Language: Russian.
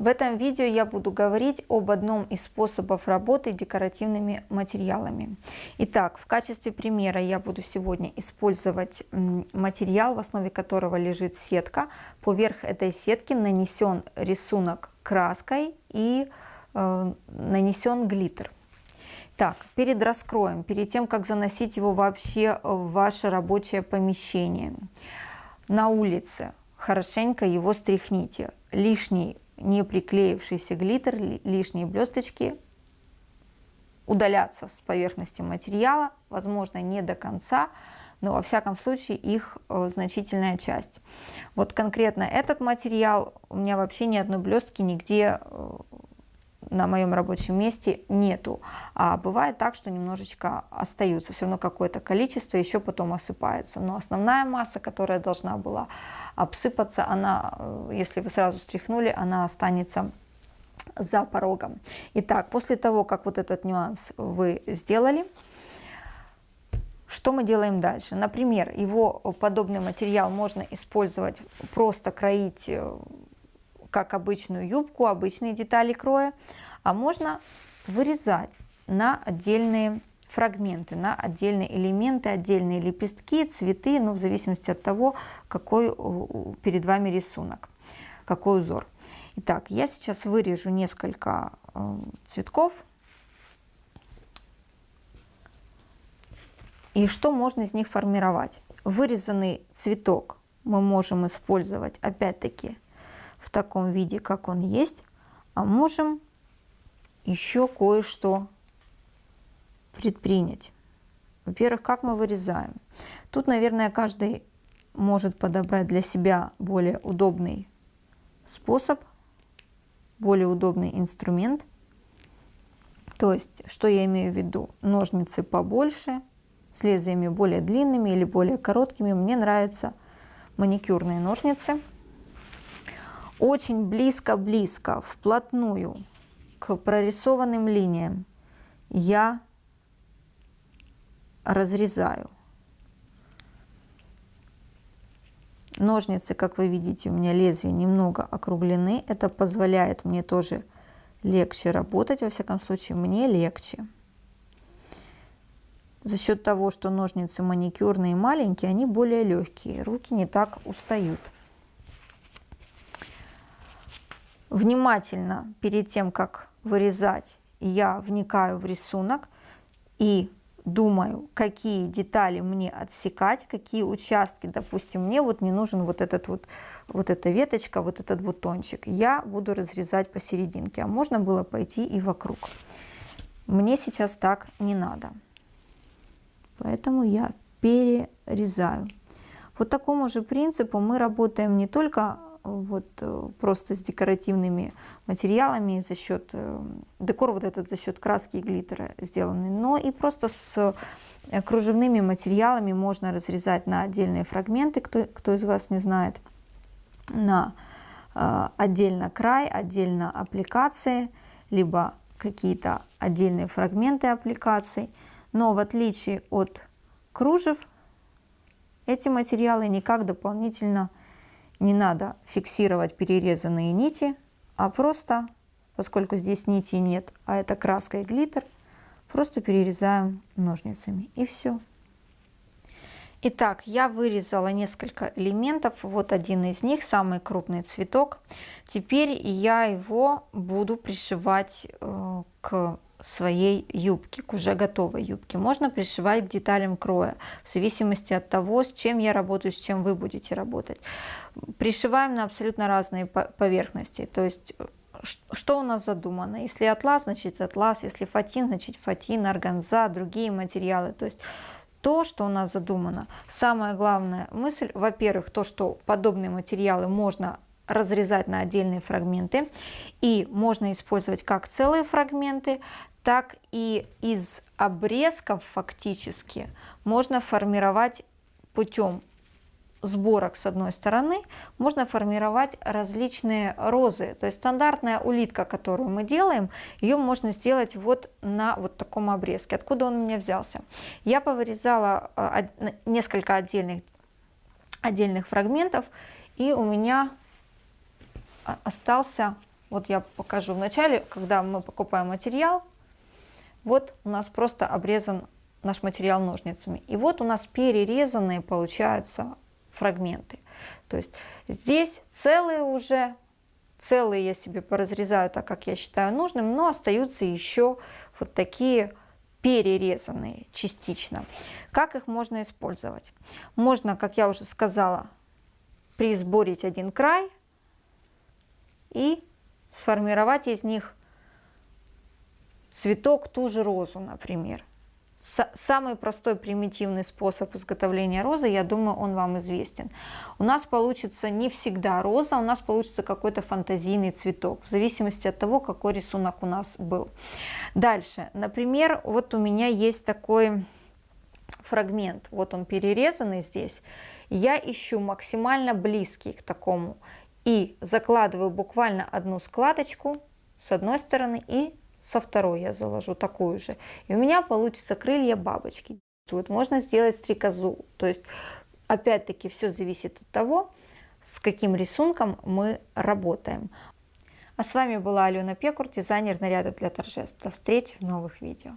В этом видео я буду говорить об одном из способов работы декоративными материалами. Итак, в качестве примера я буду сегодня использовать материал, в основе которого лежит сетка. Поверх этой сетки нанесен рисунок краской и э, нанесен глиттер. Так, перед раскроем, перед тем, как заносить его вообще в ваше рабочее помещение, на улице хорошенько его стряхните. Лишний не приклеившийся глиттер, лишние блесточки удалятся с поверхности материала, возможно, не до конца, но во всяком случае их э, значительная часть. Вот конкретно этот материал, у меня вообще ни одной блестки нигде э, на моем рабочем месте нету. А бывает так, что немножечко остаются, все равно какое-то количество еще потом осыпается. Но основная масса, которая должна была обсыпаться, она, э, если вы сразу стряхнули, она останется за порогом. Итак, после того, как вот этот нюанс вы сделали, что мы делаем дальше? Например, его подобный материал можно использовать, просто кроить э, как обычную юбку, обычные детали кроя, а можно вырезать на отдельные фрагменты, на отдельные элементы, отдельные лепестки, цветы, ну, в зависимости от того, какой перед вами рисунок, какой узор. Итак, я сейчас вырежу несколько э, цветков. И что можно из них формировать? Вырезанный цветок мы можем использовать, опять-таки, в таком виде, как он есть, а можем еще кое-что предпринять. Во-первых, как мы вырезаем? Тут, наверное, каждый может подобрать для себя более удобный способ, более удобный инструмент. То есть, что я имею в виду? Ножницы побольше, с лезвиями более длинными или более короткими. Мне нравятся маникюрные ножницы очень близко-близко, вплотную к прорисованным линиям я разрезаю. Ножницы, как вы видите, у меня лезвия немного округлены. Это позволяет мне тоже легче работать. Во всяком случае, мне легче. За счет того, что ножницы маникюрные и маленькие, они более легкие. Руки не так устают. Внимательно перед тем, как вырезать, я вникаю в рисунок и думаю, какие детали мне отсекать, какие участки, допустим, мне вот не нужен вот этот вот, вот эта веточка, вот этот бутончик. Я буду разрезать посерединке, а можно было пойти и вокруг. Мне сейчас так не надо. Поэтому я перерезаю. По такому же принципу мы работаем не только вот э, просто с декоративными материалами за счет э, декор вот этот за счет краски и глиттера сделанный, но и просто с э, кружевными материалами можно разрезать на отдельные фрагменты, кто, кто из вас не знает, на отдельно край, отдельно аппликации, либо какие-то отдельные фрагменты аппликаций. Но в отличие от кружев, эти материалы никак дополнительно не надо фиксировать перерезанные нити, а просто, поскольку здесь нити нет, а это краска и глиттер, просто перерезаем ножницами и все. Итак, я вырезала несколько элементов. Вот один из них, самый крупный цветок. Теперь я его буду пришивать э, к своей юбки, к уже готовой юбке. Можно пришивать к деталям кроя, в зависимости от того, с чем я работаю, с чем вы будете работать. Пришиваем на абсолютно разные поверхности, то есть что у нас задумано. Если атлас, значит атлас, если фатин, значит фатин, органза, другие материалы. То есть то, что у нас задумано. Самая главная мысль, во-первых, то, что подобные материалы можно разрезать на отдельные фрагменты и можно использовать как целые фрагменты, так и из обрезков фактически можно формировать путем сборок с одной стороны, можно формировать различные розы. То есть стандартная улитка, которую мы делаем, ее можно сделать вот на вот таком обрезке. Откуда он у меня взялся? Я повырезала а, несколько отдельных, отдельных фрагментов, и у меня остался вот я покажу вначале, когда мы покупаем материал, вот у нас просто обрезан наш материал ножницами. И вот у нас перерезанные получаются фрагменты. То есть здесь целые уже, целые я себе поразрезаю так, как я считаю нужным, но остаются еще вот такие перерезанные частично. Как их можно использовать? Можно, как я уже сказала, присборить один край и сформировать из них цветок, ту же розу, например. Самый простой примитивный способ изготовления розы, я думаю, он вам известен. У нас получится не всегда роза, у нас получится какой-то фантазийный цветок, в зависимости от того, какой рисунок у нас был. Дальше, например, вот у меня есть такой фрагмент, вот он перерезанный здесь. Я ищу максимально близкий к такому и закладываю буквально одну складочку с одной стороны и со второй я заложу такую же. И у меня получится крылья бабочки. Тут можно сделать стрекозу. То есть, опять-таки, все зависит от того, с каким рисунком мы работаем. А с вами была Алена Пекур, дизайнер нарядов для торжеств. До встречи в новых видео.